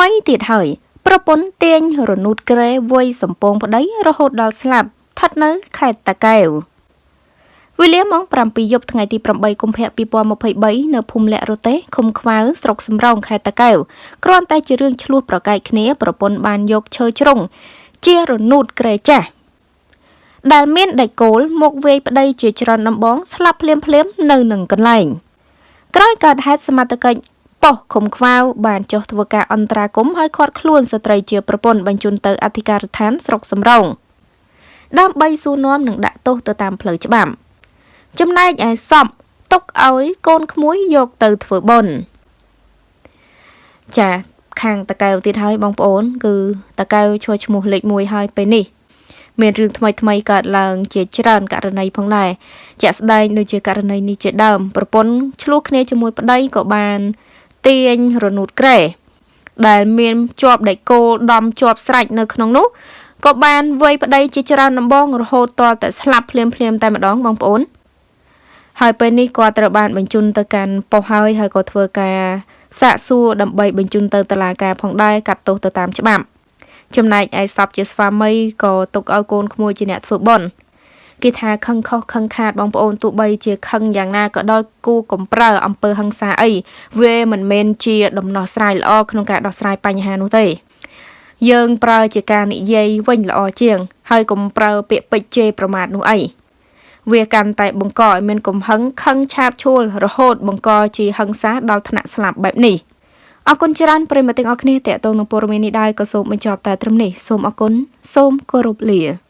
ថ្មីទៀតហើយ ប្រពន្ធទាញរនូតក្រែវ័យសំពងប្តីរហូតដល់ស្លាប់ស្ថិតនៅខេត្តតាកែវវេលាម៉ោង7យប់ថ្ងៃទី8កុម្ភៈ2023នៅភូមិលក្ខរទេឃុំខ្វៅស្រុកសំរោងខេត្តតាកែវគ្រាន់តែជារឿងឆ្លោះប្រកែកគ្នាប្រពន្ធបានយកឈើជ្រុងជារនូតក្រែចាស់ដែលមានដៃគោលមកវាយប្តីជាច្រើនដំបងស្លាប់ភ្លាមភ្លាមនៅនឹងកន្លែងក្រោយកើតហេតុសមត្ថកិច្ច ប៉ុស្តិ៍ឃុំខ្វៅបានចុះធ្វើការអន្តរាគមន៍ឲ្យឃាត់ខ្លួនស្ត្រីជាប្រពន្ធបញ្ជូនទៅអធិការដ្ឋានស្រុកសំរោងដើម្បីសួរនាំនិងដាក់ទោសទៅតាមផ្លូវច្បាប់ចំណែកឯសពទុកឲ្យកូនក្មួយយកទៅធ្វើបុណ្យចាខាងតកែវទៀតហើយបងប្អូន គឺតកែវឈ្មោះឈ្មោះលេខ1ហើយពេលនេះមានរឿងថ្មីថ្មីកើតឡើងជាច្រើនករណីផងដែរជាក់ស្ដែងដូចជាករណីនេះជាដើមប្រពន្ធឆ្លោះគ្នាជាមួយប្តីក៏បាន ទាញរនូតក្រែដែលមានជាប់ដៃគោដំជាប់ស្រេចនៅក្នុងនោះក៏បានវាយប្តីជាច្រើនដំបងរហូតទាល់តែស្លាប់ភ្លាមភ្លាមតែម្ដងបងប្អូន ហើយពេលនេះគាត់ត្រូវបានបញ្ជូនទៅកាន់ប៉ុស្តិ៍ហើយហើយក៏ធ្វើការសាកសួរដើម្បីបញ្ជូនទៅតុលាការផងដែរកាត់ទោសទៅតាមច្បាប់ចំណែកឯសពជាស្វាមីក៏ទុកឲ្យកូនក្មួយជាអ្នកធ្វើបន់ គេថាខឹងខុសខឹងខាតបងប្អូនទោះបីជាខឹងយ៉ាងណាក៏ដោយគូកំប្រើអំពើហិង្សាអីវាមិនមែនជាដំណោះស្រាយល្អក្នុងការដោះស្រាយបញ្ហានោះទេយើងប្រើជាការនិយាយវិញល្អជាង ហើយកុំប្រើពាក្យពេចន៍ជេរប្រមាថនោះអីវាកាន់តែបង្កឲ្យមានកំហឹងខឹងឆាបឈួលរហូតបង្កជាហិង្សាដល់ថ្នាក់ស្លាប់បែបនេះអរគុណច្រើនប្រិយមិត្តទាំងអស់គ្នាតេតងនឹងព័ត៌មាននេះដែរក៏សូមបញ្ចប់តែត្រឹមនេះសូមអរគុណសូមគោរពលា